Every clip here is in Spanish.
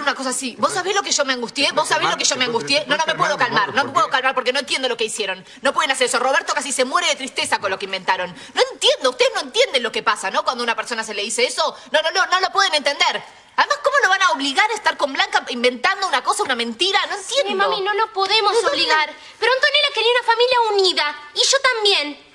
una cosa así. ¿Vos sabés lo que yo me angustié? ¿Vos sabés lo que yo me angustié? No, no me puedo calmar. No me puedo calmar porque no entiendo lo que hicieron. No pueden hacer eso. Roberto casi se muere de tristeza con lo que inventaron. No entiendo. Ustedes no entienden lo que pasa, ¿no? Cuando a una persona se le dice eso. No, no, no. No lo pueden entender. Además, ¿cómo lo van a obligar a estar con Blanca inventando una cosa, una mentira? No entiendo. Sí, mami, no lo podemos obligar. Pero Antonella quería una familia unida. Y yo también.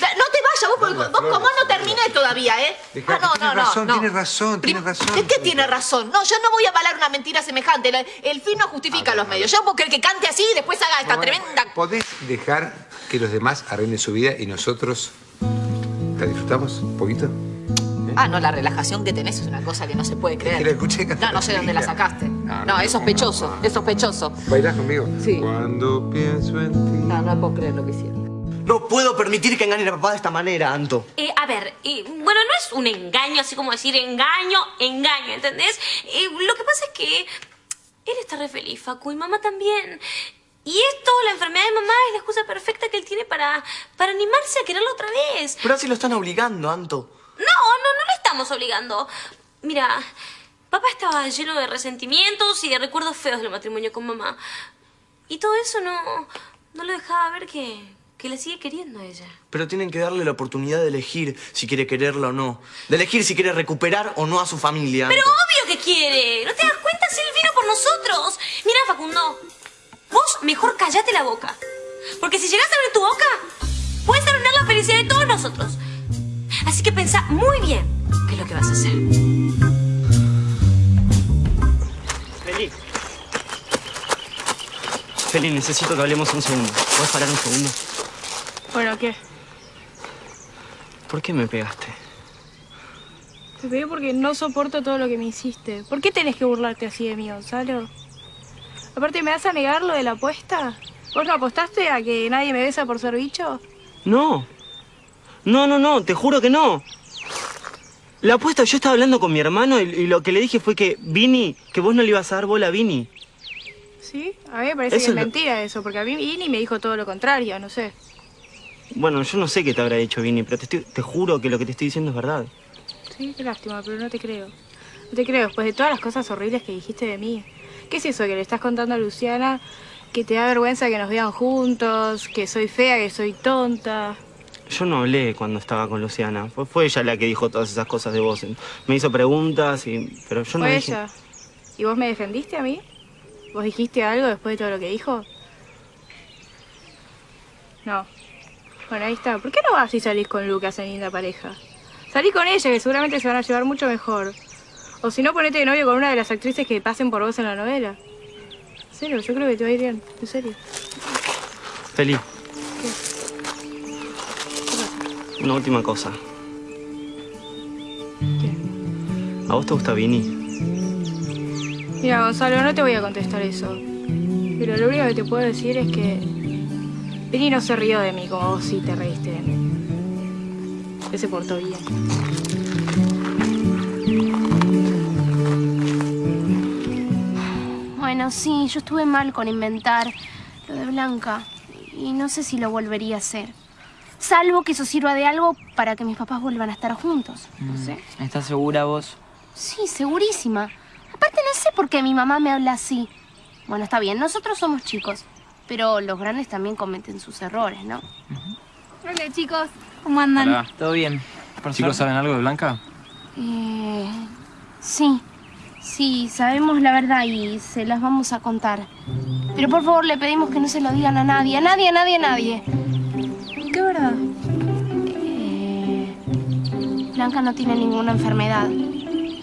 No te vayas, vos, porque vos como no terminé todavía, ¿eh? Dejá, ah, no, tiene no, no, razón, no. tiene razón, tiene razón. ¿De qué tiene razón? No, yo no voy a avalar una mentira semejante. El fin no justifica los medios. Yo puedo creer que cante así y después haga esta Bueno, tremenda... ¿Podés dejar que los demás arreglen su vida y nosotros la disfrutamos un poquito? Ah, no, la relajación que tenés es una cosa que no se puede creer. Que la escuché cantar No, no sé dónde la sacaste. No, No, no, es sospechoso, no. es sospechoso. ¿Bailás conmigo? Sí. Cuando pienso en ti. No, no puedo creer lo que hicieron. No puedo permitir que engañen a papá de esta manera, Anto. Eh, a ver, eh, bueno, no es un engaño, así como decir engaño, engaño, ¿entendés? Eh, lo que pasa es que él está re feliz, Facu, y mamá también. Y esto, la enfermedad de mamá, es la excusa perfecta que él tiene para, para animarse a quererlo otra vez. Pero así lo están obligando, Anto. No, no, no lo estamos obligando. Mira, papá estaba lleno de resentimientos y de recuerdos feos del matrimonio con mamá. Y todo eso no, no lo dejaba ver que, que la sigue queriendo a ella. Pero tienen que darle la oportunidad de elegir si quiere quererla o no. De elegir si quiere recuperar o no a su familia. Pero obvio que quiere. ¿No te das cuenta si él vino por nosotros? Mira, Facundo, vos mejor callate la boca. Porque si llegas a abrir tu boca, puedes arruinar la felicidad de todos nosotros. Así que pensá muy bien qué es lo que vas a hacer. Feli. Feli, necesito que hablemos un segundo. ¿Puedes parar un segundo? Bueno, ¿qué? ¿Por qué me pegaste? Te pegué porque no soporto todo lo que me hiciste. ¿Por qué tenés que burlarte así de mí, Gonzalo? Aparte, ¿me vas a negar lo de la apuesta? ¿Vos no apostaste a que nadie me besa por ser bicho? No. No, no, no, te juro que no. La apuesta, yo estaba hablando con mi hermano y, y lo que le dije fue que Vini, que vos no le ibas a dar bola a Vini. ¿Sí? A mí me parece Eso que es lo- mentira eso, porque a mí Vini me dijo todo lo contrario, no sé. Bueno, yo no sé qué te habrá dicho Vini, pero te, estoy- te juro que lo que te estoy diciendo es verdad. Sí, qué lástima, pero no te creo. No te creo, después de todas las cosas horribles que dijiste de mí. ¿Qué es eso que le estás contando a Luciana? Que te da vergüenza que nos vean juntos, que soy fea, que soy tonta. Yo no hablé cuando estaba con Luciana. Fue, fue ella la que dijo todas esas cosas de vos. Me hizo preguntas, y, pero yo no Fue dije... ella. ¿Y vos me defendiste a mí? ¿Vos dijiste algo después de todo lo que dijo? No. Bueno, ahí está. ¿Por qué no vas y salís con Lucas en linda pareja? Salí con ella, que seguramente se van a llevar mucho mejor. O si no, ponete de novio con una de las actrices que pasen por vos en la novela. En serio, yo creo que te va a ir bien. En serio. Feli. Una última cosa. ¿A vos te gusta Vini? Mira, Gonzalo, no te voy a contestar eso. Pero lo único que te puedo decir es que... Vini no se rió de mí como vos sí te reíste de mí. Él se portó bien. Bueno, sí, yo estuve mal con inventar lo de Blanca. Y no sé si lo volvería a hacer. Salvo que eso sirva de algo para que mis papás vuelvan a estar juntos. No sé. ¿Estás segura vos? Sí, segurísima. Aparte no sé por qué mi mamá me habla así. Bueno, está bien, nosotros somos chicos. Pero los grandes también cometen sus errores, ¿no? Hola chicos, ¿cómo andan? Hola, ¿todo bien? ¿Chicos saben algo de Blanca? Eh, sí, sí, sabemos la verdad y se las vamos a contar. Pero por favor le pedimos que no se lo digan a nadie, a nadie, a nadie, a nadie. ¿Qué verdad? Eh, Blanca no tiene ninguna enfermedad.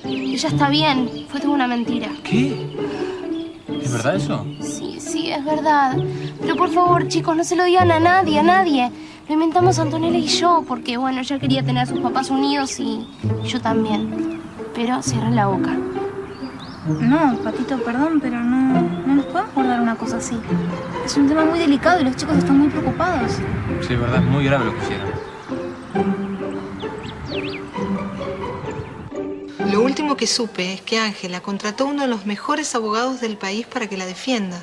Ella está bien, fue toda una mentira. ¿Qué? ¿Es verdad eso? Sí, sí, es verdad. Pero por favor, chicos, no se lo digan a nadie, a nadie. Lo inventamos Antonella y yo, porque bueno, ella quería tener a sus papás unidos y yo también. Pero cierren la boca. No, Patito, perdón, pero no, no nos podemos guardar una cosa así. Es un tema muy delicado y los chicos están muy preocupados. Sí, es verdad, es muy grave lo que hicieron. Lo último que supe es que Ángela contrató uno de los mejores abogados del país para que la defienda.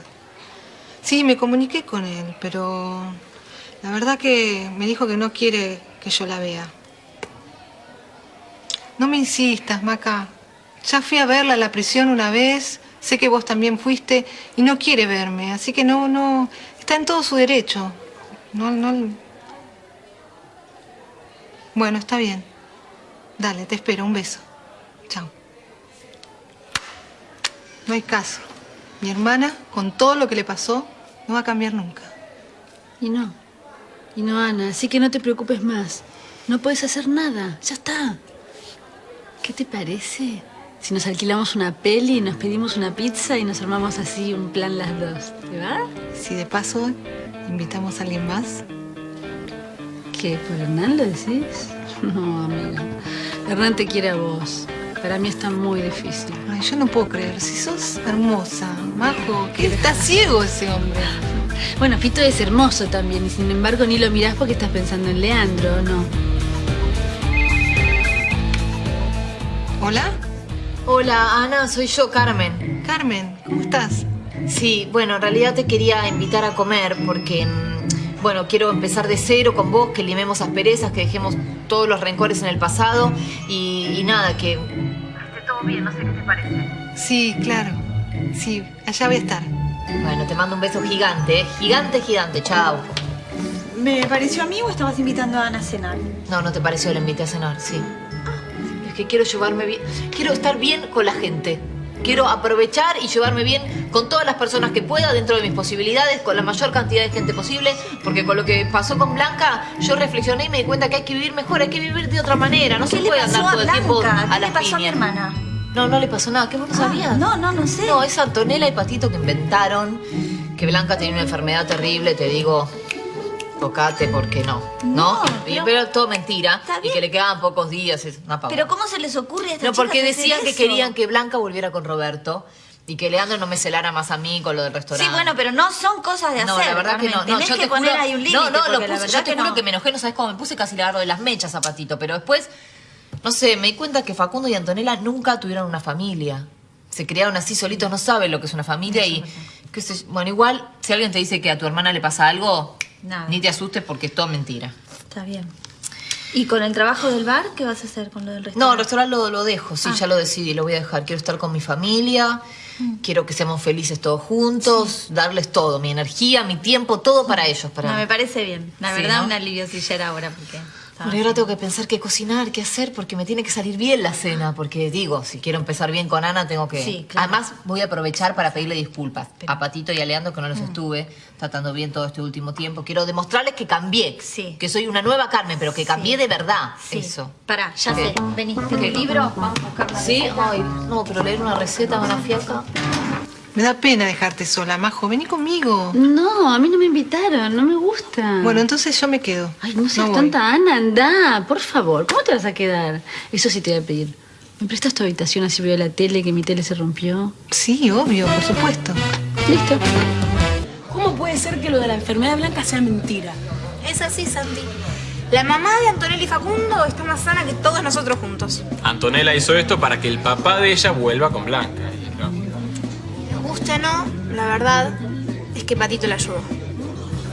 Sí, me comuniqué con él, pero la verdad que me dijo que no quiere que yo la vea. No me insistas, Maca. Ya fui a verla a la prisión una vez, sé que vos también fuiste y no quiere verme, así que no, no, está en todo su derecho. No, no. Bueno, está bien. Dale, te espero, un beso. Chao. No hay caso. Mi hermana, con todo lo que le pasó, no va a cambiar nunca. Y no. Y no, Ana, así que no te preocupes más. No puedes hacer nada. Ya está. ¿Qué te parece? Si nos alquilamos una peli, nos pedimos una pizza y nos armamos así un plan las dos. ¿Te va? Si de paso invitamos a alguien más. ¿Qué? ¿Por Hernán lo decís? No, amiga. Hernán te quiere a vos. Para mí está muy difícil. Ay, yo no puedo creer. Si sos hermosa, Majo, que está ciego ese hombre. Bueno, Fito es hermoso también y sin embargo ni lo mirás porque estás pensando en Leandro, ¿o no? ¿Hola? Hola, Ana, soy yo, Carmen. Carmen, ¿cómo estás? Sí, bueno, en realidad te quería invitar a comer porque, mm, bueno, quiero empezar de cero con vos, que limemos asperezas, que dejemos todos los rencores en el pasado y, y nada, que esté todo bien, no sé qué te parece. Sí, claro. Sí, allá voy a estar. Bueno, te mando un beso gigante, ¿eh? Gigante, gigante, chao. ¿Me pareció a mí o estabas invitando a Ana a cenar? No, no te pareció, la invité a cenar, sí. Es que quiero llevarme bien, quiero estar bien con la gente. Quiero aprovechar y llevarme bien con todas las personas que pueda dentro de mis posibilidades, con la mayor cantidad de gente posible, porque con lo que pasó con Blanca, yo reflexioné y me di cuenta que hay que vivir mejor, hay que vivir de otra manera, no se ¿Qué le puede andar todo el tiempo a ¿Qué las le pasó a mi hermana? No, no le pasó nada, ¿qué vos no Ah, sabías? no, no, no sé. No, es Antonella y Patito que inventaron que Blanca tenía una enfermedad terrible, te digo, tocate porque no. No, No, Y- pero- pero, todo mentira. Y que le quedaban pocos días, es una pavada. Pero ¿cómo se les ocurre a estas No, porque decían que querían que Blanca volviera con Roberto y que Leandro no me celara más a mí con lo del restaurante. Sí, bueno, pero no son cosas de hacer. No, la verdad Carmen. que no. no Tenés yo que te poner juro, ahí un límite. No, no, lo la puse. Yo te juro no. que me enojé, no sabes cómo me puse casi le agarro de las mechas a Patito. Pero después, no sé, me di cuenta que Facundo y Antonella nunca tuvieron una familia. Se criaron así solitos, no saben lo que es una familia y. qué sé yo. bueno, igual, si alguien te dice que a tu hermana le pasa algo, Nada. ni te asustes porque es todo mentira. Está bien. ¿Y con el trabajo del bar qué vas a hacer con lo del No, restaurante? el restaurante lo, lo dejo, sí, Ah. ya lo decidí, lo voy a dejar. Quiero estar con mi familia, quiero que seamos felices todos juntos, darles todo, mi energía, mi tiempo, todo para ellos. Para... No, me parece bien. La Sí, verdad, ¿no? un alivio si ya era ahora porque... Bueno, y ahora tengo que pensar qué cocinar, qué hacer, porque me tiene que salir bien la cena. Porque digo, si quiero empezar bien con Ana, tengo que. Sí, claro. Además, voy a aprovechar para pedirle disculpas a Patito y a Leandro, que no los estuve tratando bien todo este último tiempo. Quiero demostrarles que cambié. Sí. Que soy una nueva Carmen, pero que cambié de verdad. Sí. Eso. Pará, ya sé. Vení, ¿Qué? libro, vamos a buscar la ¿Sí? Ay, no, pero leer una receta, una fiaca. Me da pena dejarte sola, Majo. Vení conmigo. No, a mí no me invitaron, no me gusta. Bueno, entonces yo me quedo. Ay, no seas voy. tonta, Ana, anda, por favor. ¿Cómo te vas a quedar? Eso sí te voy a pedir. ¿Me prestas tu habitación así veo la tele, que mi tele se rompió? Sí, obvio, por supuesto. Listo. ¿Cómo puede ser que lo de la enfermedad blanca sea mentira? Es así, Santi. La mamá de Antonella y Facundo está más sana que todos nosotros juntos. Antonella hizo esto para que el papá de ella vuelva con Blanca. Guste o no, la verdad es que Patito la ayudó.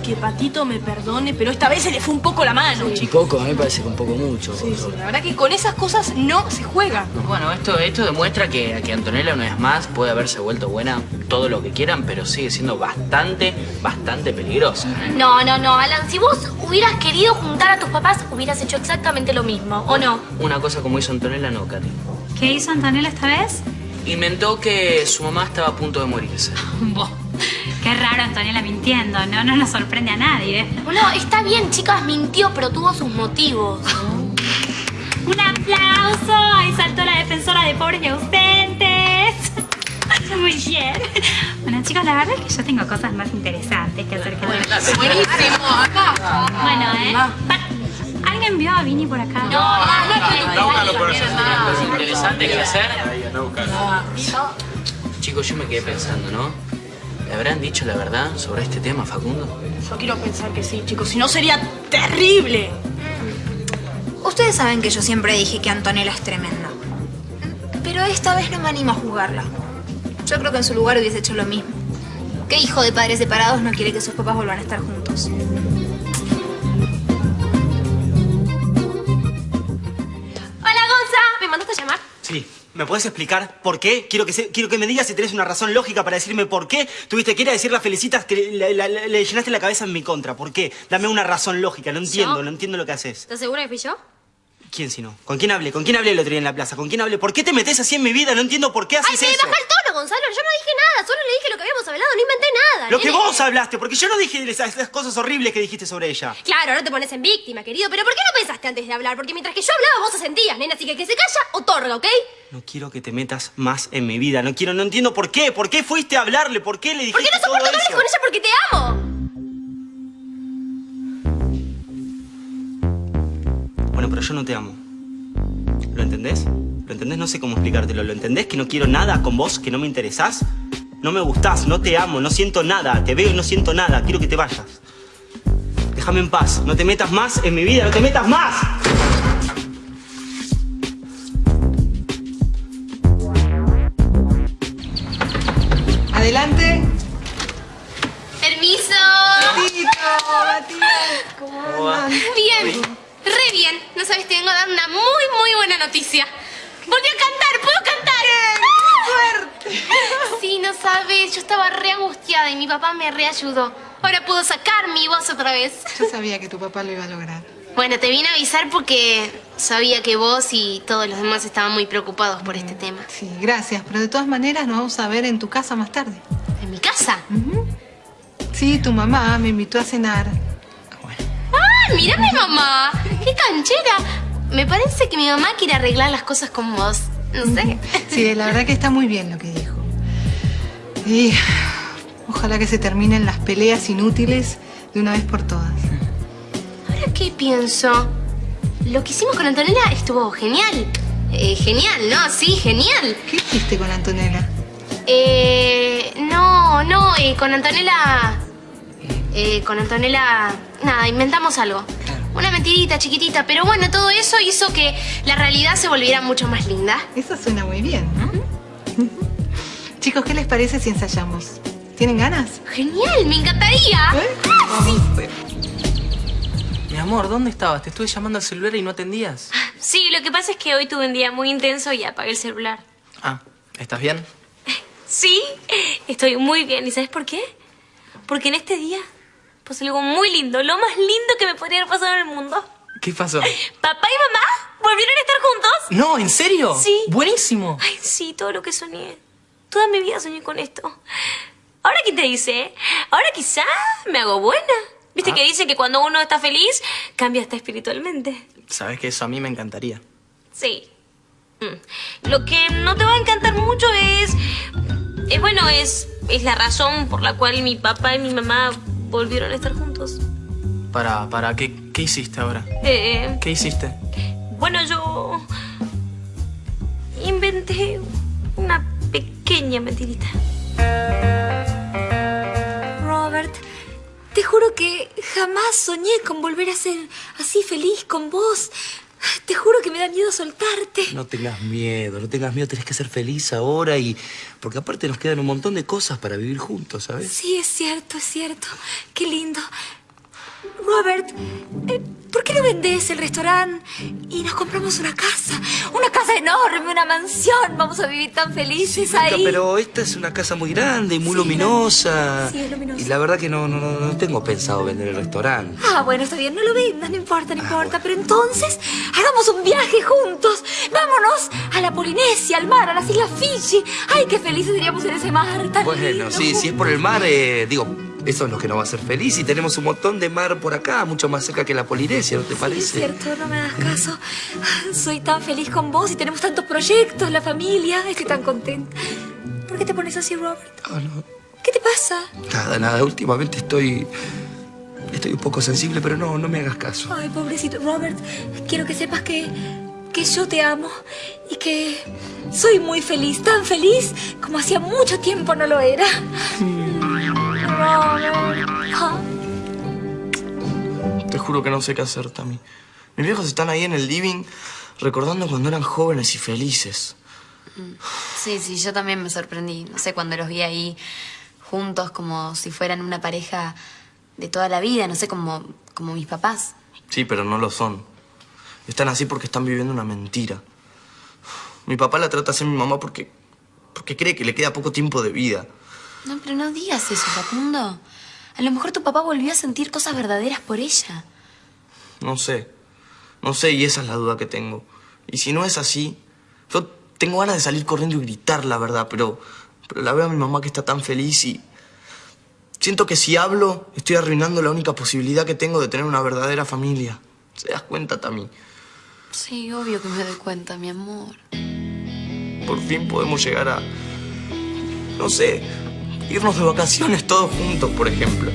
Que Patito me perdone, pero esta vez se le fue un poco la mano. Chicoco, a mí me parece que un poco mucho. Sí, sí, la verdad que con esas cosas no se juega. Bueno, esto, esto demuestra que, que Antonella una vez más puede haberse vuelto buena todo lo que quieran, pero sigue siendo bastante, bastante peligrosa. No, no, no, Alan, si vos hubieras querido juntar a tus papás, hubieras hecho exactamente lo mismo, ¿o no? Una cosa como hizo Antonella, no, Katy. ¿Qué hizo Antonella esta vez? Inventó que su mamá estaba a punto de morirse. Qué raro Antonella mintiendo, ¿no? No nos sorprende a nadie. No, está bien, chicas, mintió, pero tuvo sus motivos. ¡Un aplauso! Ahí saltó la defensora de pobres y ausentes. Muy bien. Bueno, chicos, la verdad es que yo tengo cosas más interesantes que hacer que Buenísimo, acá. Bueno, ¿eh? ¿Alguien vio a Vini por acá? Cosas interesantes que hacer. Chicos, yo me quedé pensando, ¿no? ¿Le habrán dicho la verdad sobre este tema, Facundo? Yo quiero pensar que sí, chicos, si no sería terrible. Ustedes saben que yo siempre dije que Antonella es tremenda. Pero esta vez no me animo a juzgarla. Yo creo que en su lugar hubiese hecho lo mismo. ¿Qué hijo de padres separados no quiere que sus papás vuelvan a estar juntos? Sí. ¿Me puedes explicar por qué? Quiero que, se- quiero que me digas si tenés una razón lógica para decirme por qué tuviste que ir a decir las felicitas que le, la- la- le llenaste la cabeza en mi contra. ¿Por qué? Dame una razón lógica. No entiendo, ¿Yo? no entiendo lo que haces. ¿Estás segura que fui yo? ¿Quién si no? ¿Con quién hablé? ¿Con quién hablé el otro día en la plaza? ¿Con quién hablé? ¿Por qué te metes así en mi vida? No entiendo por qué haces Ay, se me eso. baja el tono, Gonzalo. Yo no dije nada. Solo le dije lo que habíamos hablado. No inventé nada. Lo que vos hablaste, porque yo no dije esas, esas cosas horribles que dijiste sobre ella. Claro, ahora te pones en víctima, querido. Pero ¿por qué no pensaste antes de hablar? Porque mientras que yo hablaba, vos te sentías, nena. Así que que se calla, otorga, ¿ok? No quiero que te metas más en mi vida. No quiero, no entiendo por qué. ¿Por qué fuiste a hablarle? ¿Por qué le dijiste Porque no todo soporto hables eso? con ella porque te amo. Pero yo no te amo. ¿Lo entendés? ¿Lo entendés? No sé cómo explicártelo. ¿Lo entendés? Que no quiero nada con vos, que no me interesás. No me gustás, no te amo, no siento nada. Te veo y no siento nada. Quiero que te vayas. Déjame en paz. No te metas más en mi vida. ¡No te metas más! Buena noticia. Volví a cantar, ¿puedo cantar? ¡Suerte! Sí, no sabes, yo estaba re angustiada y mi papá me reayudó. Ahora puedo sacar mi voz otra vez. Yo sabía que tu papá lo iba a lograr. Bueno, te vine a avisar porque sabía que vos y todos los demás estaban muy preocupados por este tema. Sí, gracias, pero de todas maneras nos vamos a ver en tu casa más tarde. ¿En mi casa? Sí, tu mamá me invitó a cenar. ¡Ah, mira mi mamá! ¡Qué canchera! Me parece que mi mamá quiere arreglar las cosas con vos. No sé. Sí, la verdad que está muy bien lo que dijo. Y ojalá que se terminen las peleas inútiles de una vez por todas. Ahora qué pienso. Lo que hicimos con Antonella estuvo genial. Eh, genial, ¿no? Sí, genial. ¿Qué hiciste con Antonella? Eh, no, no, eh, con Antonella... Eh, con Antonella... Nada, inventamos algo. Una mentirita chiquitita, pero bueno, todo eso hizo que la realidad se volviera mucho más linda. Eso suena muy bien, ¿no? Chicos, ¿qué les parece si ensayamos? ¿Tienen ganas? Genial, me encantaría. Mi amor, ¿dónde estabas? Te estuve llamando al celular y no atendías. Sí, lo que pasa es que hoy tuve un día muy intenso y apagué el celular. Ah, ¿estás bien? Sí, estoy muy bien. ¿Y sabes por qué? Porque en este día pasó algo muy lindo, lo más lindo que me podría haber pasado en el mundo. ¿Qué pasó? Papá y mamá volvieron a estar juntos. No, ¿en serio? Sí. Buenísimo. Ay, sí, todo lo que soñé. Toda mi vida soñé con esto. Ahora, ¿qué te dice? Ahora quizá me hago buena. ¿Viste Ah. que dicen que cuando uno está feliz, cambia hasta espiritualmente? Sabes que eso a mí me encantaría. Sí. Mm. Lo que no te va a encantar mucho es... Es bueno, es, es la razón por la cual mi papá y mi mamá volvieron a estar juntos. Para, para, ¿qué, qué hiciste ahora? Eh, ¿Qué hiciste? bueno, yo... Inventé una pequeña mentirita. Robert, te juro que jamás soñé con volver a ser así feliz con vos. Te juro que me da miedo soltarte. No tengas miedo, no tengas miedo, tenés que ser feliz ahora y... Porque aparte nos quedan un montón de cosas para vivir juntos, ¿sabes? Sí, es cierto, es cierto. Qué lindo. Robert, eh, ¿por qué no vendés el restaurante y nos compramos una casa? Una casa enorme, una mansión. Vamos a vivir tan felices ahí. pero esta es una casa muy grande y muy luminosa. Sí, es luminosa. Y la verdad que no, no, no, no tengo pensado vender el restaurante. Ah, bueno, está bien, no lo vendas, no importa, no importa. Pero entonces, hagamos un viaje juntos. Vámonos a la Polinesia, al mar, a las Islas Fiji. Ay, qué felices seríamos en ese mar tan Bueno, lindo. sí, si es por el mar, eh, digo, eso es lo que nos va a hacer feliz. Y tenemos un montón de mar por acá, mucho más cerca que la Polinesia, ¿no te Es parece? cierto, no me das caso. Soy tan feliz con vos y tenemos tantos proyectos, la familia. Estoy tan contenta. ¿Por qué te pones así, Robert? Ah, no. ¿Qué te pasa? Nada, nada, últimamente estoy... Estoy un poco sensible, pero no, no me hagas caso. Ay, pobrecito Robert, quiero que sepas que, que yo te amo y que soy muy feliz, tan feliz como hacía mucho tiempo no lo era. Robert. Te juro que no sé qué hacer, Tami. Mis viejos están ahí en el living recordando cuando eran jóvenes y felices. Sí, sí, yo también me sorprendí. No sé, cuando los vi ahí juntos como si fueran una pareja de toda la vida, no sé, como, como mis papás. Sí, pero no lo son. Están así porque están viviendo una mentira. Mi papá la trata a ser mi mamá porque, porque cree que le queda poco tiempo de vida. No, pero no digas eso, Facundo. A lo mejor tu papá volvió a sentir cosas verdaderas por ella. No sé. No sé, y esa es la duda que tengo. Y si no es así, yo tengo ganas de salir corriendo y gritar la verdad, pero, pero la veo a mi mamá que está tan feliz y... Siento que si hablo, estoy arruinando la única posibilidad que tengo de tener una verdadera familia. ¿Se das cuenta, Tami? Sí, obvio que me doy cuenta, mi amor. Por fin podemos llegar a... No sé, irnos de vacaciones todos juntos, por ejemplo.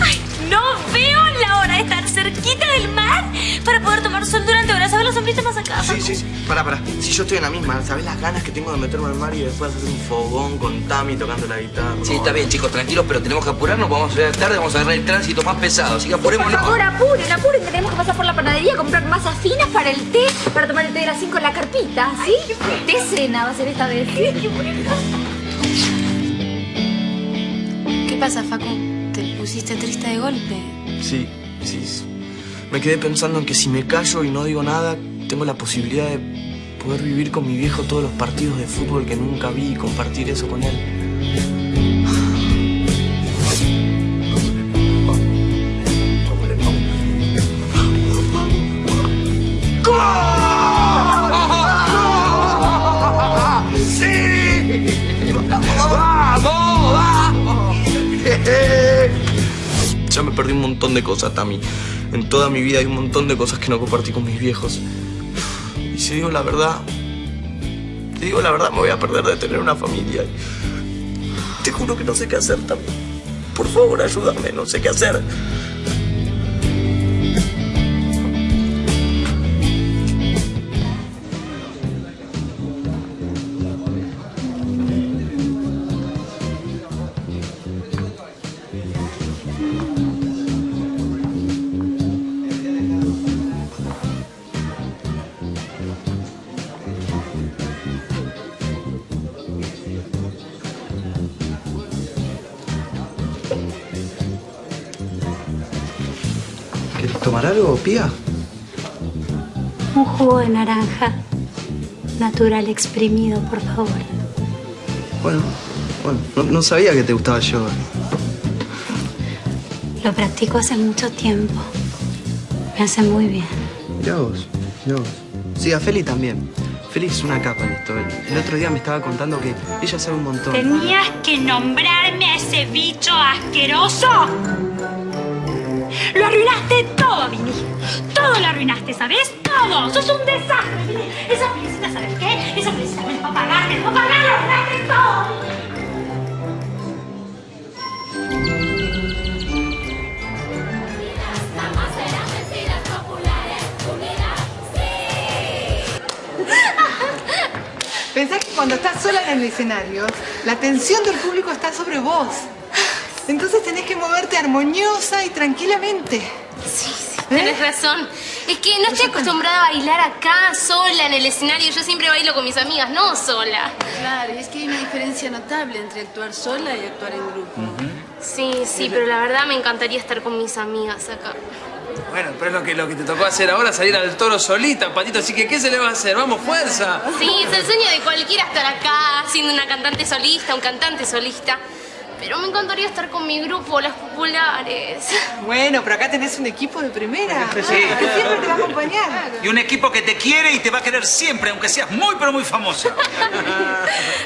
¡Ay! No veo la hora de cerquita del mar para poder tomar sol durante horas. ¿Sabes la sombrita más acá? Sí, sí, sí. Pará, pará. Si yo estoy en la misma, ¿sabes las ganas que tengo de meterme al mar y después hacer un fogón con Tami tocando la guitarra? Sí, está bien, chicos, tranquilos, pero tenemos que apurarnos, vamos a llegar tarde, vamos a agarrar el tránsito más pesado, así que Por apurémonos. favor, apuren, apuren, que tenemos que pasar por la panadería a comprar masas finas para el té, para tomar el té de las 5 en la carpita, ¿sí? té cena va a ser esta vez. ¿Qué pasa, Facu? ¿Te pusiste triste de golpe? Sí, Me quedé pensando en que si me callo y no digo nada, tengo la posibilidad de poder vivir con mi viejo todos los partidos de fútbol que nunca vi y compartir eso con él. ¡Sí! Ya me perdí un montón de cosas, Tami. En toda mi vida hay un montón de cosas que no compartí con mis viejos. Y si digo la verdad, te digo la verdad, me voy a perder de tener una familia. Te juro que no sé qué hacer, Tami. Por favor, ayúdame, no sé qué hacer. ¿Quieres algo, Pía? Un jugo de naranja. Natural exprimido, por favor. Bueno, bueno, no, no sabía que te gustaba yoga. Lo practico hace mucho tiempo. Me hace muy bien. Mirá vos, mirá vos. Sí, a Feli también. Feli es una capa en esto. El, el otro día me estaba contando que ella sabe un montón. Tenías que nombrarme a ese bicho asqueroso. Lo arruinaste todo, Vini. Todo lo arruinaste, ¿sabes? Todo. Sos un desastre, Vini. Esa felicita, ¿sabes qué? Esa felicita me va a pagar, me va a pagar, lo arruinaste todo. Pensás que cuando estás sola en el escenario, la atención del público está sobre vos. Entonces tenés que moverte armoniosa y tranquilamente. Sí, sí, tenés razón. Es que no estoy acostumbrada a bailar acá, sola, en el escenario. Yo siempre bailo con mis amigas, no sola. Claro, y es que hay una diferencia notable entre actuar sola y actuar en grupo. Sí, sí, pero la verdad me encantaría estar con mis amigas acá. Bueno, pero es lo que, lo que te tocó hacer ahora, salir al toro solita, Patito. Así que, ¿qué se le va a hacer? ¡Vamos, fuerza! Sí, es el sueño de cualquiera estar acá, siendo una cantante solista, un cantante solista. Pero me encantaría estar con mi grupo, las populares. Bueno, pero acá tenés un equipo de primera. Sí. Que siempre te va a acompañar. Y un equipo que te quiere y te va a querer siempre, aunque seas muy, pero muy famosa.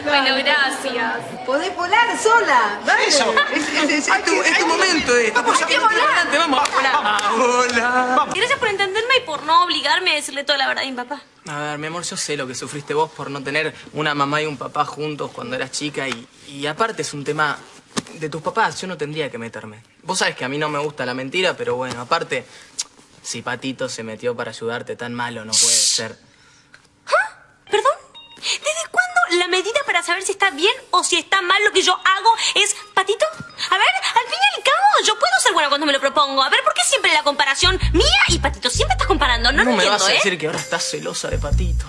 Bueno, gracias. Podés volar sola. Dale. Eso. Es, es- es- Es tu, es tu momento, eh. Estamos Hay que volar. vamos. Hola. Gracias por entenderme y por no obligarme a decirle toda la verdad a mi papá. A ver, mi amor, yo sé lo que sufriste vos por no tener una mamá y un papá juntos cuando eras chica y, y aparte es un tema de tus papás, yo no tendría que meterme. Vos sabés que a mí no me gusta la mentira, pero bueno, aparte, si Patito se metió para ayudarte, tan malo no puede ser. ¿Perdón? ¿Desde cuándo la medida para saber si está bien o si está mal lo que yo hago es, Patito? A ver, al fin y al cabo, yo puedo ser buena cuando me lo propongo. A ver, ¿por qué siempre la comparación mía y Patito? Siempre estás comparando, no lo ¿Cómo me entiendo, vas a ¿eh? decir que ahora estás celosa de Patito?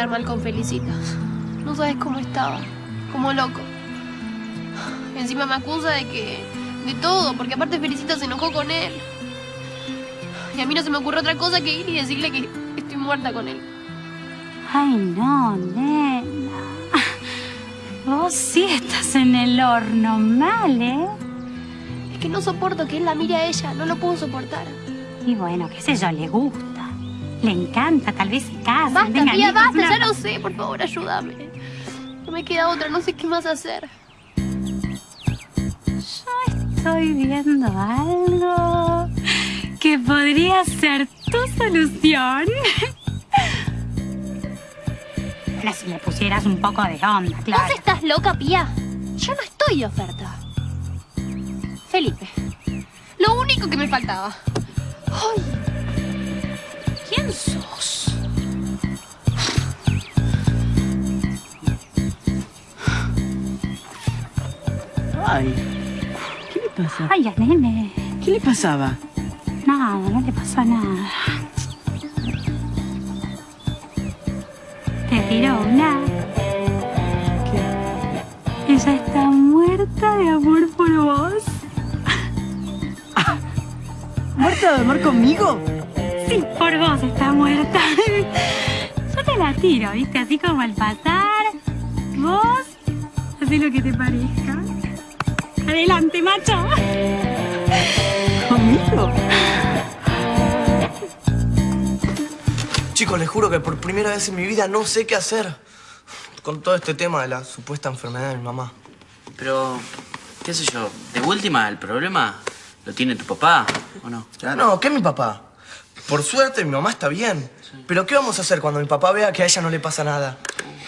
Quedar mal con Felicita. No sabes cómo estaba. Como loco. Encima me acusa de que... De todo, porque aparte Felicita se enojó con él. Y a mí no se me ocurre otra cosa que ir y decirle que estoy muerta con él. Ay, no, nena. Vos sí estás en el horno mal, ¿eh? Es que no soporto que él la mire a ella. No lo puedo soportar. Y bueno, qué sé yo, le gusta. Le encanta, tal vez se casen. Basta, tengan tía, basta. una- Ya lo sé. Por favor, ayúdame. No me queda otra. No sé qué más hacer. Estoy viendo algo que podría ser tu solución. Bueno, si le pusieras un poco de onda, claro. ¿Vos estás loca, Pía? Yo no estoy de oferta. Felipe. Lo único que me faltaba. Ay. ¿Quién sos? Ay, ¿qué le pasa? Ay, a nene. ¿Qué le pasaba? Nada, no le pasa nada. Te tiró una. Ella está muerta de amor por vos. ¿Muerta de amor conmigo? Por vos está muerta. Yo te la tiro, ¿viste? Así como al pasar. Vos, hacé lo que te parezca. Adelante, macho. ¿Conmigo? Chicos, les juro que por primera vez en mi vida no sé qué hacer con todo este tema de la supuesta enfermedad de mi mamá. Pero, qué sé yo, de última, el problema lo tiene tu papá, ¿o no? No, ¿qué mi papá? Por suerte mi mamá está bien. Pero ¿qué vamos a hacer cuando mi papá vea que a ella no le pasa nada?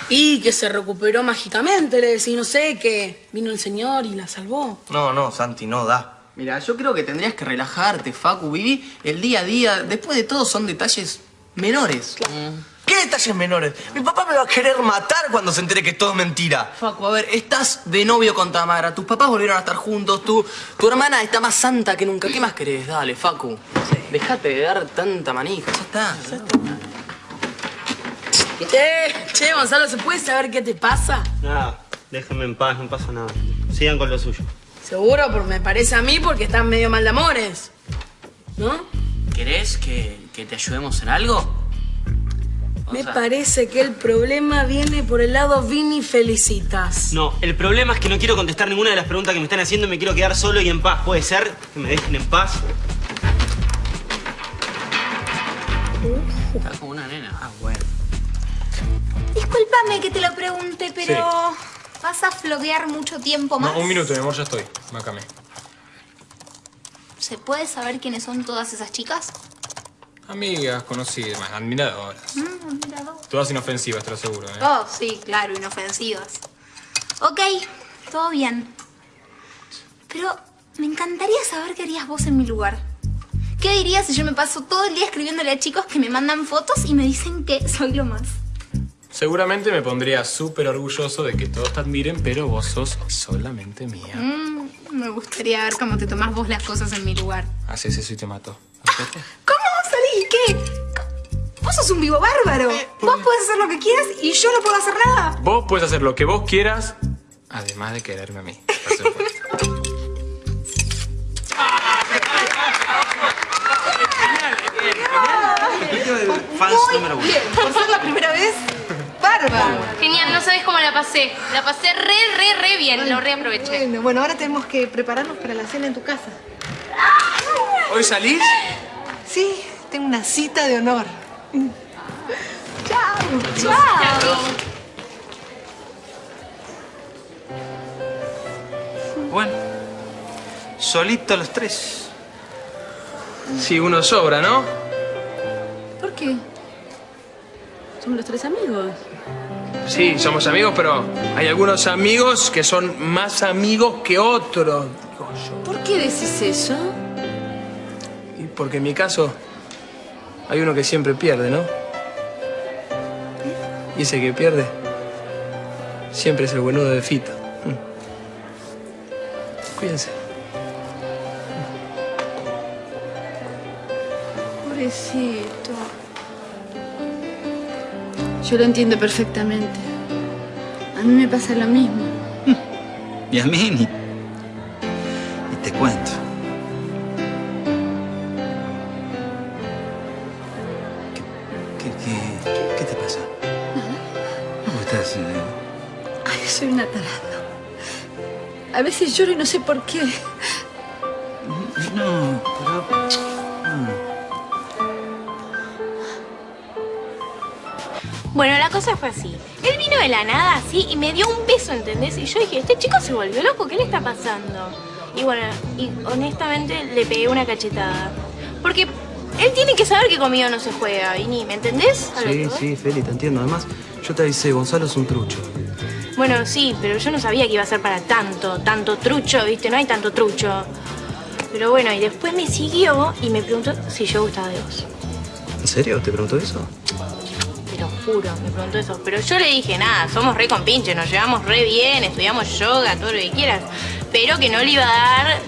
Y que se recuperó mágicamente, le decís, no sé, que vino el señor y la salvó. No, no, Santi, no da. Mira, yo creo que tendrías que relajarte, Facu. Viví el día a día. Después de todo son detalles menores. ¿Qué detalles menores? Mi papá me va a querer matar cuando se entere que es todo mentira. Facu, a ver, estás de novio con Tamara. Tus papás volvieron a estar juntos. Tu, tu hermana está más santa que nunca. ¿Qué más querés? Dale, Facu. Dejate de dar tanta manija. Ya está. Che, che, Gonzalo, ¿se puede saber qué te pasa? Nada, déjenme en paz, no pasa nada. Sigan con lo suyo. Seguro, porque me parece a mí porque estás medio mal de amores. ¿No? ¿Querés que, que te ayudemos en algo? O Me sea, parece que el problema viene por el lado Vini Felicitas. No, el problema es que no quiero contestar ninguna de las preguntas que me están haciendo y me quiero quedar solo y en paz. ¿Puede ser? Que me dejen en paz. Está como una nena. Ah, bueno. Discúlpame que te lo pregunte, pero ¿vas a floguear mucho tiempo más? No, un minuto, mi amor, ya estoy. Mácame. ¿Se puede saber quiénes son todas esas chicas? Amigas, conocidas, admiradoras. Mm, admirador. Todas inofensivas, te lo aseguro, ¿eh? Oh, sí, claro, inofensivas. Ok, todo bien. Pero me encantaría saber qué harías vos en mi lugar. ¿Qué dirías si yo me paso todo el día escribiéndole a chicos que me mandan fotos y me dicen que soy lo más? Seguramente me pondría súper orgulloso de que todos te admiren, pero vos sos solamente mía. Mm, me gustaría ver cómo te tomás vos las cosas en mi lugar. Haces eso y te mato. ¿Cómo vos sos un vivo bárbaro. Vos podés hacer lo que quieras y yo no puedo hacer nada. Vos puedes hacer lo que vos quieras, además de quererme a mí. por supuesto. Fans número uno. Bien, por ser la primera vez, bárbaro. Genial, no sabes cómo la pasé. La pasé re, re, re bien. Lo reaproveché. Bueno, bueno, ahora tenemos que prepararnos para la cena en tu casa. ¿Hoy salís? Sí, tengo una cita de honor. Chao. Chao. Bueno, solitos los tres. Sí, uno sobra, ¿no? ¿Por qué? Somos los tres amigos. Sí, somos amigos, pero hay algunos amigos que son más amigos que otros. ¿Por qué decís eso? Y porque en mi caso hay uno que siempre pierde, ¿no? Y ese que pierde siempre es el buenudo de Fito. Cuídense. Pobrecito. Yo lo entiendo perfectamente. A mí me pasa lo mismo. Y a mí ni, ni veces lloro y no sé por qué. No, pero... Bueno, la cosa fue así. Él vino de la nada así y me dio un beso, ¿entendés? Y yo dije, este chico se volvió loco, ¿qué le está pasando? Y bueno, y honestamente le pegué una cachetada. Porque él tiene que saber que conmigo no se juega, Vini, ¿me entendés? Sí, sí, Feli, te entiendo. Además, yo te avisé, Gonzalo es un trucho. Bueno, sí, pero yo no sabía que iba a ser para tanto, tanto trucho, ¿viste? No hay tanto trucho. Pero bueno, y después me siguió y me preguntó si yo gustaba de vos. ¿En serio? ¿Te preguntó eso? Te lo juro, me preguntó eso. Pero yo le dije, nada, somos re compinches, nos llevamos re bien, estudiamos yoga, todo lo que quieras. Pero que no le iba a dar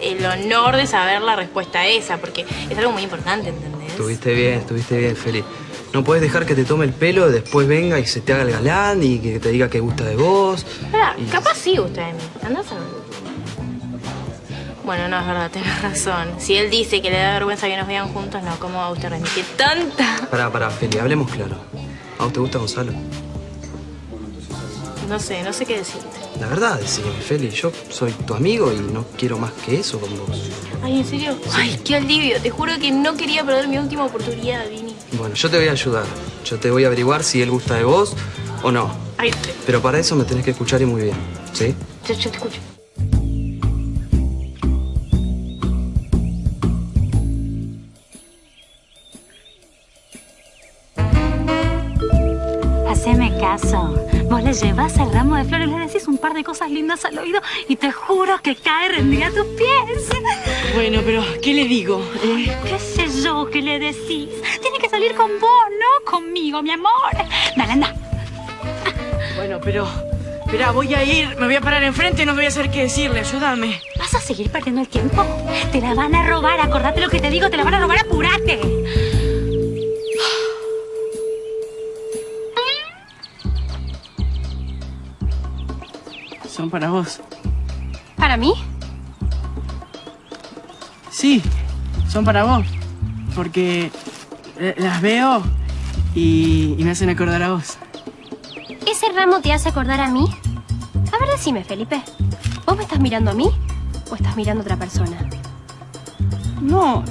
el honor de saber la respuesta a esa, porque es algo muy importante, ¿entendés? Estuviste bien, estuviste bien, Feli. No puedes dejar que te tome el pelo, después venga y se te haga el galán y que te diga que gusta de vos. Espera, capaz sí gusta de mí. Andás a. Bueno, no, es verdad, tenés razón. Si él dice que le da vergüenza que nos vean juntos, no, ¿cómo va usted a remitir tanta? Pará, pará, Feli, hablemos claro. ¿A vos te gusta Gonzalo? No sé, no sé qué decirte. La verdad, decime, Feli, yo soy tu amigo y no quiero más que eso con vos. Ay, ¿en serio? Ay, qué alivio. Te juro que no quería perder mi última oportunidad, Vini. Bueno, yo te voy a ayudar. Yo te voy a averiguar si él gusta de vos o no. Ay, Pero para eso me tenés que escuchar y muy bien, ¿sí? yo, yo te escucho. Haceme caso. Vos le llevas el ramo de flores, le decís un par de cosas lindas al oído y te juro que cae rendida a tus pies. Bueno, pero ¿qué le digo? Eh, ¿Qué sé yo qué le decís? Tiene que salir con vos, no conmigo, mi amor. Dale, anda. bueno, pero... Espera, voy a ir, me voy a parar enfrente, no voy a saber qué decirle, ayúdame. ¿Vas a seguir perdiendo el tiempo? Te la van a robar, acordate lo que te digo, te la van a robar, apurate. Son para vos. ¿Para mí? Sí, son para vos. Porque eh, las veo y, y me hacen acordar a vos. ¿Ese ramo te hace acordar a mí? A ver, decime, Felipe. ¿Vos me estás mirando a mí o estás mirando a otra persona? No.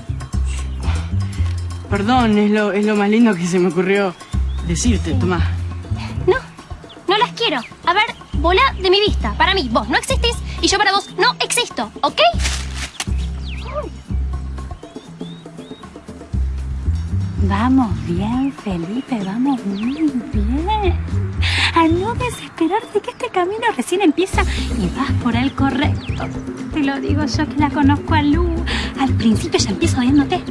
Perdón, es lo, es lo más lindo que se me ocurrió decirte, Tomás. No las quiero. A ver, bola de mi vista. Para mí, vos no existís y yo para vos no existo, ¿ok? Vamos bien, Felipe, vamos muy bien. A no desesperarte que este camino recién empieza y vas por el correcto. Te lo digo yo que la conozco a Lu. Al principio ya empieza odiándote,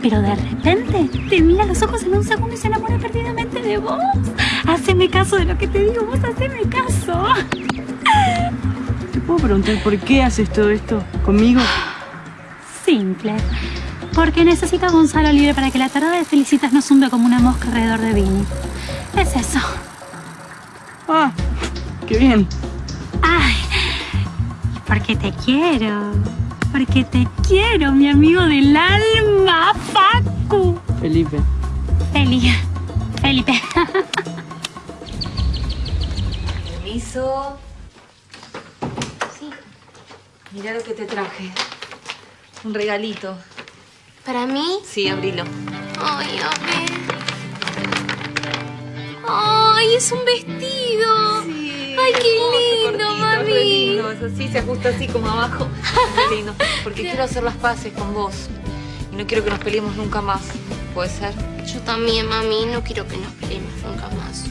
pero de repente te mira a los ojos en un segundo y se enamora perdidamente de vos. Haceme caso de lo que te digo, vos haceme caso. ¿Te puedo preguntar por qué haces todo esto conmigo? Simple. Porque necesito a Gonzalo libre para que la tarada de felicitas no zumbe como una mosca alrededor de Vini. Es eso. Ah, qué bien. Ay, porque te quiero. Porque te quiero, mi amigo del alma, Facu. Felipe. Feli. Felipe. Permiso. Sí. Mira lo que te traje. Un regalito. ¿Para mí? Sí, abrilo. Ay, a ver. Ay, es un vestido. Ay, qué lindo, cortito, mami. re lindo. Es así, se ajusta así como abajo. Re lindo. Porque quiero hacer las paces con vos. Y no quiero que nos peleemos nunca más. ¿Puede ser? Yo también, mami. No quiero que nos peleemos nunca más.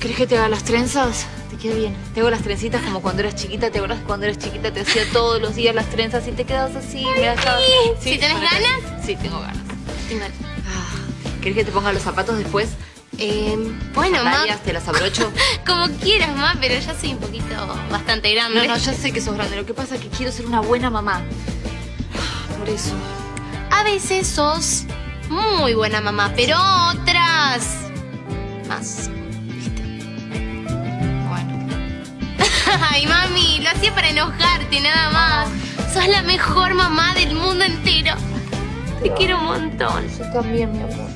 ¿Querés que te haga las trenzas? Te queda bien. Te hago las trencitas como cuando eras chiquita. ¿Te acuerdas cuando eras chiquita? Te hacía todos los días las trenzas y te quedas así. me dejabas- ¿Sí tenés para que- ganas? Sí, tengo ganas. Tengo- ¿Querés que te ponga los zapatos después? Eh, bueno, ma. ¿Sandalias? ¿Te las abrocho? Como quieras, ma, pero ya soy un poquito bastante grande. No, no, yo sé que sos grande. Lo que pasa es que quiero ser una buena mamá. Por eso. A veces sos muy buena mamá, pero otras más. ¿Viste? Bueno. Ay, mami, lo hacía para enojarte, nada más. Sos la mejor mamá del mundo entero. Te quiero un montón. Yo también, mi amor.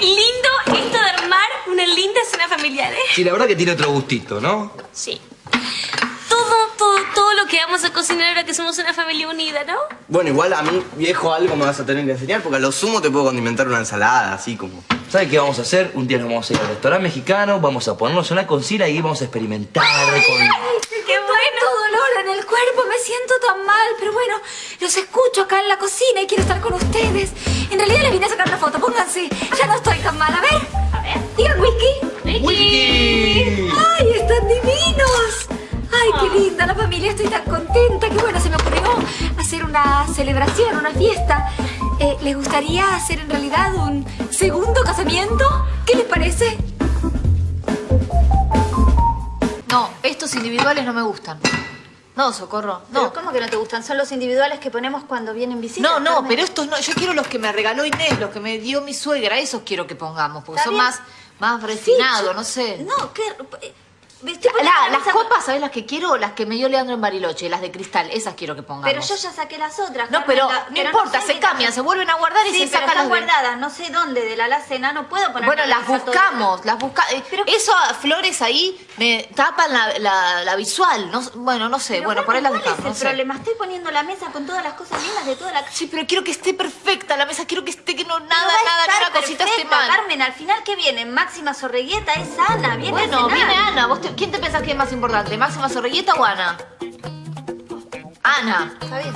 ¡Qué lindo esto de armar una linda cena familiar, eh! Sí, la verdad que tiene otro gustito, ¿no? Sí. Todo, todo, todo lo que vamos a cocinar ahora que somos una familia unida, ¿no? Bueno, igual a mí, viejo, algo me vas a tener que enseñar porque a lo sumo te puedo condimentar una ensalada, así como... ¿Sabes qué vamos a hacer? Un día nos vamos a ir al restaurante mexicano, vamos a ponernos una concila y vamos a experimentar con... ¡Qué bueno! dolor en el cuerpo, me siento tan mal. Pero bueno, los escucho acá en la cocina y quiero estar con ustedes. En realidad les vine a sacar una foto, pónganse. Ya no estoy tan mal. A ver, a ver. Digan whisky. ¡Whisky! ¡Ay, están divinos! ¡Ay, qué linda la familia! Estoy tan contenta. Que bueno, se me ocurrió hacer una celebración, una fiesta. Eh, ¿Les gustaría hacer en realidad un segundo casamiento? ¿Qué les parece? No, estos individuales no me gustan. No, Socorro, no. ¿Pero cómo que no te gustan? Son los individuales que ponemos cuando vienen visitas. No, no, Carmen. pero estos no. Yo quiero los que me regaló Inés, los que me dio mi suegra. Esos quiero que pongamos, porque Está son bien. más, más refinados, no sé. No, ¿qué? La- las copas, ¿sabes las que quiero? Las que me dio Leandro en Bariloche, las de cristal. Esas quiero que pongamos. Pero yo ya saqué las otras. No, pero la- no pero importa, sé se cambian, se vuelven a guardar y se pero sacan están las guardadas, no sé dónde, de la alacena, no puedo poner Bueno, en las buscamos, las buscamos. Eso, flores ahí, me tapan la, la- la visual. No, bueno, no sé, Pero, bueno, por ahí las dejamos. ¿Cuál no es el problema? Estoy poniendo la mesa con todas las cosas lindas de toda la Sí, pero quiero que esté perfecta la mesa, quiero que esté, que no, nada, nada, estar nada, cosita esté mal. Carmen, al final, ¿qué viene? Máxima Sorreguieta es Ana, viene Bueno, viene Ana. ¿Vos te- ¿Quién te pensás que es más importante? ¿Máxima Zorrilleta o Ana? Ana. Está bien.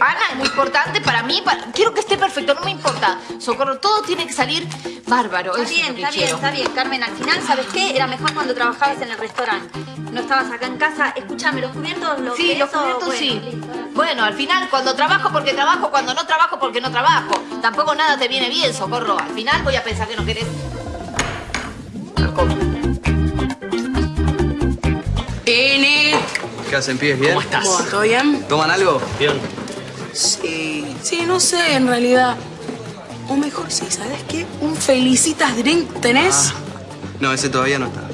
Ana es muy importante para mí. para- Quiero que esté perfecto, no me importa. Socorro, todo tiene que salir bárbaro. Está es bien, está bien, está bien, Carmen. Al final, ¿sabes qué? Era mejor cuando trabajabas en el restaurante. No estabas acá en casa. Escúchame, los cubiertos, los Sí, los cubiertos bueno, sí. listo. Bueno, al final, cuando trabajo porque trabajo, cuando no trabajo porque no trabajo. Tampoco nada te viene bien, Socorro. Al final voy a pensar que no querés. Ene. ¿Qué hacen, pibes? ¿Bien? ¿Cómo estás? ¿Todo bien? ¿Toman algo? Bien. Sí, sí, no sé, en realidad. O mejor sí, ¿sabes qué? Un felicitas drink tenés. No, ese todavía no está.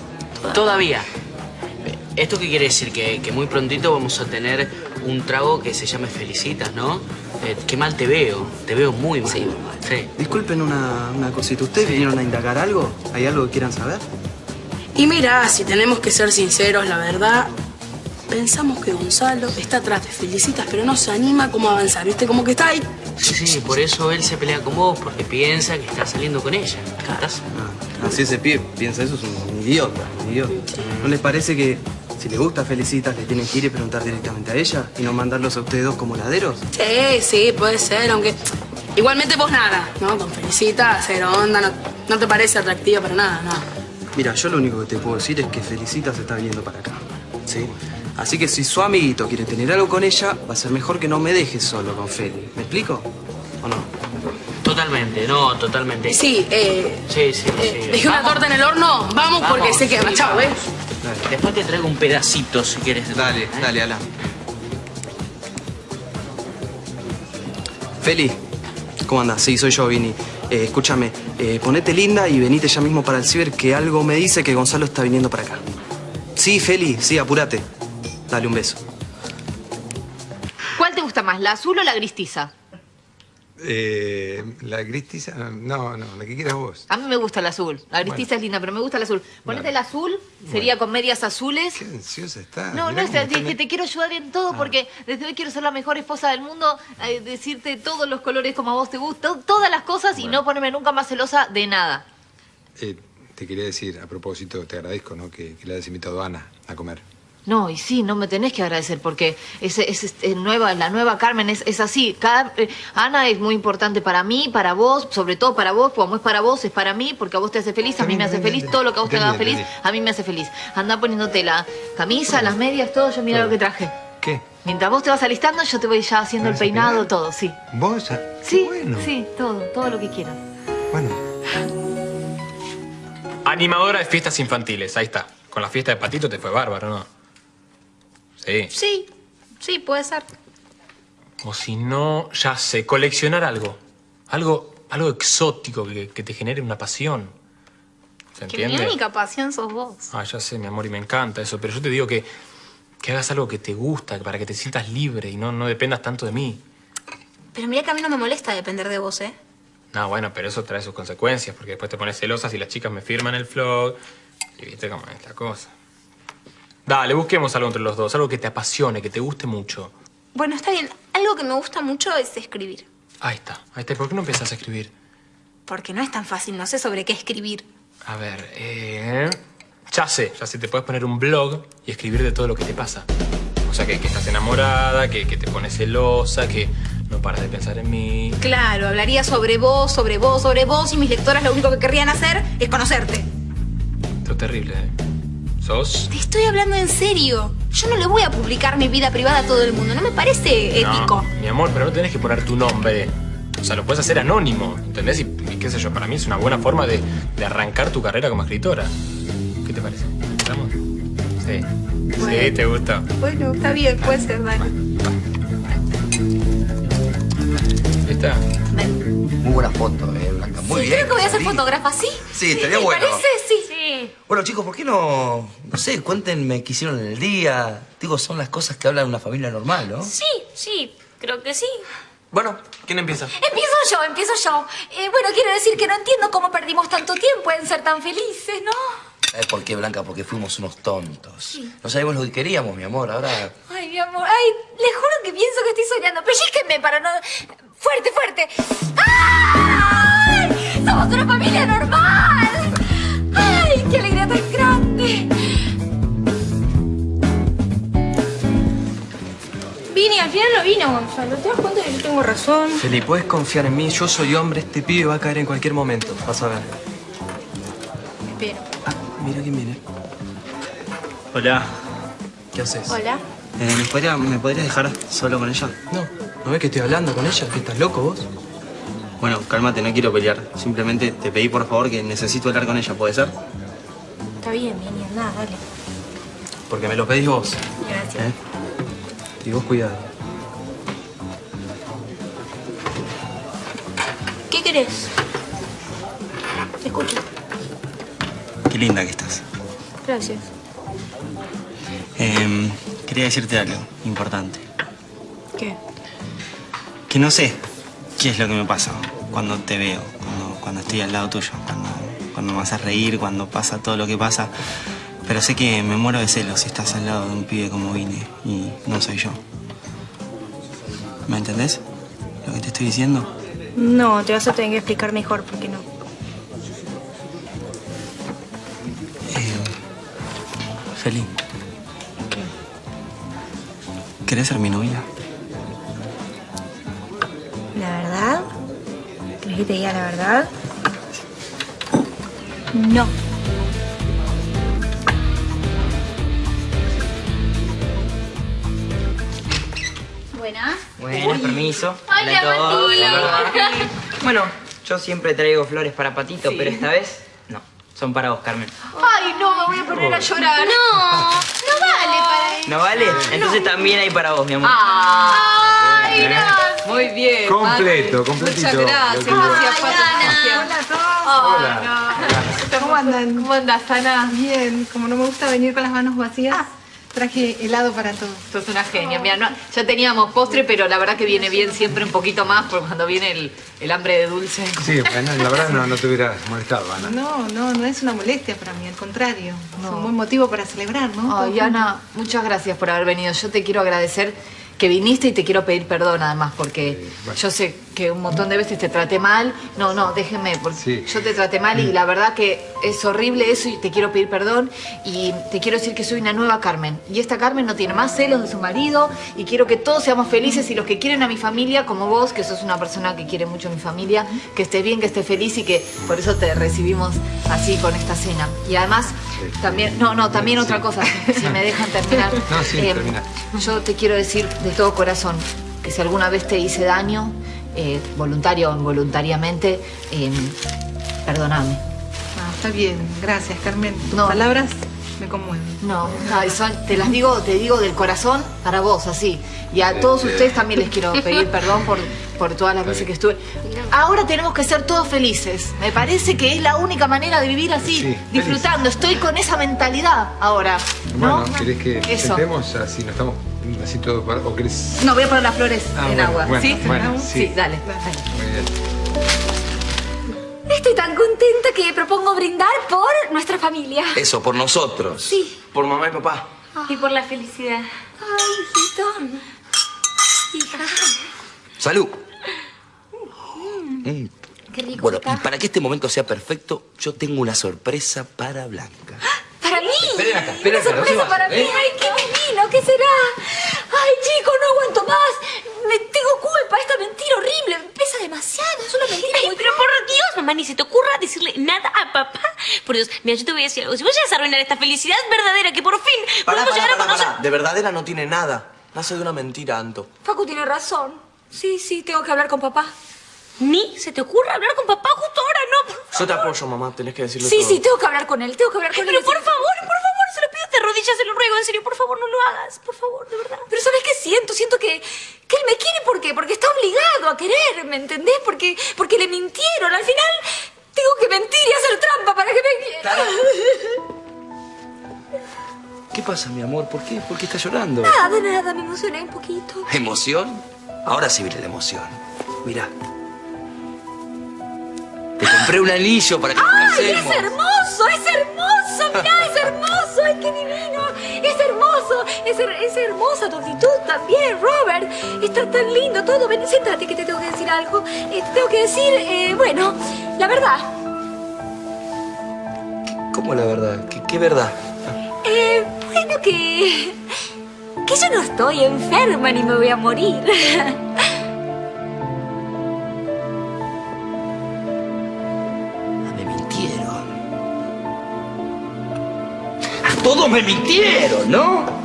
Todavía. ¿Esto qué quiere decir? Que, que muy prontito vamos a tener un trago que se llame Felicitas, ¿no? Eh, qué mal te veo. Te veo muy mal. Sí. Disculpen una, una cosita. ¿Ustedes vinieron a indagar algo? ¿Hay algo que quieran saber? Y mira, si tenemos que ser sinceros, la verdad, pensamos que Gonzalo está atrás de Felicitas, pero no se anima como a avanzar, ¿viste? Como que está ahí. Sí, sí, por eso él se pelea con vos, porque piensa que estás saliendo con ella. ¿Estás? Así ese pibe piensa eso, es un idiota, un idiota. ¿No les parece que si les gusta Felicitas le tienen que ir y preguntar directamente a ella y no mandarlos a ustedes dos como laderos? Sí, sí, puede ser, aunque igualmente vos nada, ¿no? Con Felicitas, cero onda, no, no te parece atractiva para nada, nada. Mira, yo lo único que te puedo decir es que Felicitas está viniendo para acá. ¿Sí? Así que si su amiguito quiere tener algo con ella, va a ser mejor que no me deje solo con Feli. ¿Me explico? ¿O no? Totalmente, no, totalmente. Sí, eh, Sí, sí, sí. dejé una torta en el horno, vamos, porque se quema, sí, chao, ¿eh? Después te traigo un pedacito si quieres. Dale, dale, Alan. Feli, ¿cómo andas? Sí, soy yo, Vini. Eh, escúchame, eh, ponete linda y venite ya mismo para el ciber que algo me dice que Gonzalo está viniendo para acá. Sí, Feli, sí, apúrate. Dale un beso. ¿Cuál te gusta más, la azul o la gristiza? Eh, la gristiza, no, no, la que quieras vos. A mí me gusta la azul. La gristiza es linda, pero me gusta la azul. Ponete la azul, sería con medias azules. Qué ansiosa está. No, mirá no, que te quiero ayudar en todo porque desde hoy quiero ser la mejor esposa del mundo, eh, decirte todos los colores como a vos te gusta, todas las cosas y no ponerme nunca más celosa de nada. Eh, te quería decir, a propósito, te agradezco, ¿no? Que, que le hayas invitado a Ana a comer. No, y sí, no me tenés que agradecer porque es, es, es- es nueva, la nueva Carmen es, es así. Cada, eh, Ana es muy importante para mí, para vos, sobre todo para vos, como es para vos, es para mí, porque a vos te hace feliz, a mí me hace feliz, todo lo que a vos te haga feliz, a mí me hace feliz. Anda poniéndote la camisa, las medias, todo, yo mira lo que traje. ¿Qué? Mientras vos te vas alistando, yo te voy ya haciendo el ¿Vas a peinado, todo, sí. ¿Vos? Sí, bueno. sí, todo, todo lo que quieras. Bueno, Animadora de fiestas infantiles, ahí está. Con la fiesta de Patito te fue bárbaro, ¿no? Sí. Sí, sí, puede ser. O si no, ya sé, coleccionar algo. Algo, algo exótico que, que te genere una pasión. ¿Se Que mi entiende? única pasión sos vos. Ah, ya sé, mi amor, y me encanta eso. Pero yo te digo que, que hagas algo que te gusta, para que te sientas libre y no, no dependas tanto de mí. Pero mira que a mí no me molesta depender de vos, ¿eh? No, bueno, pero eso trae sus consecuencias, porque después te pones celosa si las chicas me firman el vlog. Y viste cómo es la cosa. Dale, busquemos algo entre los dos, algo que te apasione, que te guste mucho. Bueno, está bien. Algo que me gusta mucho es escribir. Ahí está, ahí está. ¿Por qué no empiezas a escribir? Porque no es tan fácil, no sé sobre qué escribir. A ver, eh... Ya sé, ya sé, te puedes poner un blog y escribir de todo lo que te pasa. O sea, que, que estás enamorada, que, que te pones celosa, que no paras de pensar en mí. Claro, hablaría sobre vos, sobre vos, sobre vos y mis lectoras lo único que querrían hacer es conocerte. Esto es terrible, ¿eh? ¿Sos? Te estoy hablando en serio. Yo no le voy a publicar mi vida privada a todo el mundo. No me parece ético. No, mi amor, pero no tenés que poner tu nombre. O sea, lo puedes hacer anónimo, ¿entendés? Y, y qué sé yo, para mí es una buena forma de, de arrancar tu carrera como escritora. ¿Qué te parece? ¿Estamos? Sí. Sí, te gusta. Bueno, está bien, puede ser, dale. ¿Está? Muy buena foto, eh, Blanca. Muy sí, bien. creo que voy a ser fotógrafa, ¿sí? Sí, estaría ¿Te bueno. parece? Sí. Sí. Bueno, chicos, ¿por qué no, no sé, cuéntenme qué hicieron en el día? Digo, son las cosas que habla una familia normal, ¿no? Sí, sí, creo que sí. Bueno, ¿quién empieza? Empiezo yo, empiezo yo. Eh, bueno, quiero decir que no entiendo cómo perdimos tanto tiempo en ser tan felices, ¿no? ¿Sabes por qué, Blanca? Porque fuimos unos tontos. No sabíamos lo que queríamos, mi amor. Ahora Ay, mi amor, ay, le juro que pienso que estoy soñando. Pellizquenme para no... Fuerte, fuerte. ¡Ay! ¡Somos una familia normal! Final no vino, Gonzalo. ¿Te das cuenta que yo tengo razón? Feli, puedes confiar en mí. Yo soy hombre, este pibe va a caer en cualquier momento. Vas a ver. Espero. Mira quién viene. Hola. ¿Qué haces? Hola. Eh, ¿me, podría- ¿Me podrías dejar solo con ella? No. ¿No ves que estoy hablando con ella? ¿Que estás loco vos? Bueno, cálmate, no quiero pelear. Simplemente te pedí por favor que necesito hablar con ella, ¿puede ser? Está bien, Vini, anda, dale. Porque me lo pedís vos. Gracias. ¿eh? Y vos cuidado. ¿Qué querés? Te escucho. Qué linda que estás. Gracias. Em, quería decirte algo importante. ¿Qué? Que no sé qué es lo que me pasa cuando te veo, cuando, cuando estoy al lado tuyo, cuando, cuando me haces reír, cuando pasa todo lo que pasa. Pero sé que me muero de celos si estás al lado de un pibe como vine y no soy yo. ¿Me entendés? Lo que te estoy diciendo. No, te vas a tener que explicar mejor porque no. Feli. ¿Querés ser mi novia? ¿La verdad? ¿Crees que te diga la verdad? No. Buenas. Bueno, permiso. Hola, a todos. Hola. Bueno, yo siempre traigo flores para Patito, pero esta vez no. Son para vos, Carmen. Ay, no, me voy a poner a llorar. No, no vale para él. ¿No vale? Entonces también hay para vos, mi amor. Ay, gracias. Muy bien. Completo, completito. Muchas gracias. Pato. Hola a todos. Hola. ¿Cómo andan? ¿Cómo andas, Ana? Bien, como no me gusta venir con las manos vacías, traje helado para todos. Sos una genia, mira, no, ya teníamos postre, pero la verdad que viene bien siempre un poquito más por cuando viene el, el hambre de dulce. Sí, bueno, la verdad no, no te hubieras molestado, Ana. No, no, no es una molestia para mí, al contrario. Es un buen motivo para celebrar, ¿no? Ay, Todos Ana, muchas gracias por haber venido. Yo te quiero agradecer que viniste y te quiero pedir perdón además, porque yo sé que un montón de veces te traté mal. No, no, déjenme, porque yo te traté mal y la verdad que es horrible eso y te quiero pedir perdón. Y te quiero decir que soy una nueva Carmen. Y esta Carmen no tiene más celos de su marido y quiero que todos seamos felices y los que quieren a mi familia, como vos, que sos una persona que quiere mucho a mi familia, que esté bien, que esté feliz y que por eso te recibimos así con esta cena. Y además, también, no, no, también otra cosa, si me dejan terminar. No, sí, Eh, termina. yo te quiero decir de todo corazón que si alguna vez te hice daño, eh, voluntario o involuntariamente, eh, perdóname. está bien. Gracias, Carmen. Tus palabras me conmueven. No, no, te las digo, te digo del corazón para vos, así. Y a todos ustedes también les quiero pedir perdón por, por todas las veces que estuve. Ahora tenemos que ser todos felices. Me parece que es la única manera de vivir así, Sí, disfrutando. Estoy con esa mentalidad ahora. Bueno, ¿querés que Eso. sentemos así? ¿No estamos así todo para- ¿O querés...? No, voy a poner las flores Ah, en bueno, agua. bueno, ¿Sí? bueno, sí. dale. Muy bien. Estoy tan contenta que propongo brindar por nuestra familia. Eso, por nosotros. Sí. Por mamá y papá. Y por la felicidad. Ay, hijito. Hija. Salud. Mm. Qué rico Bueno, está. y para que este momento sea perfecto, yo tengo una sorpresa para Blanca. Para mí. Esperen acá, esperen Una acá, sorpresa para mí. ¿eh? Ay, qué divino. ¿Qué será? Ay, chicos, no aguanto más. Me tengo culpa. Esta mentira horrible me pesa demasiado. Es una mentira Ay, muy pero por Dios, mamá, ni se te ocurra decirle nada a papá. Por Dios, mira, yo te voy a decir algo. Si vos llegas a arruinar esta felicidad verdadera que por fin Pará, podemos pará, llegar a pará, conocer... De verdadera no tiene nada. Nace de una mentira, Anto. Facu tiene razón. Sí, sí, tengo que hablar con papá. Ni se te ocurra hablar con papá justo ahora, no. por Yo te apoyo, mamá. Tenés que decirle Sí, todo. sí, tengo que hablar con él. Tengo que hablar con Ay, él. pero por favor, por favor, se lo pido de rodillas, se lo ruego, en serio, por favor, no lo hagas, por favor, de verdad. Pero ¿sabes qué siento? Siento que, que él me quiere ¿por qué? Porque está obligado a quererme, ¿entendés? Porque, porque le mintieron. Al final tengo que mentir y hacer trampa para que me quiera. ¿Qué pasa, mi amor? ¿Por qué? ¿Por qué estás llorando? Nada, nada, me emocioné un poquito. ¿Emoción? Ahora sí viene la emoción. Mira. Te compré un anillo para que ¡Ay, es hermoso! ¡Es hermoso! ¡Mirá, es hermoso! ¡Ay, qué divino! ¡Es hermoso! Es, her- es hermosa tu actitud también, Robert. Está tan lindo todo. Ven, siéntate que te tengo que decir algo. Eh, te tengo que decir, eh, bueno, la verdad. ¿Cómo la verdad? ¿Qué, qué verdad? Eh, bueno, que... Que yo no estoy enferma ni me voy a morir. todos me mintieron, ¿no?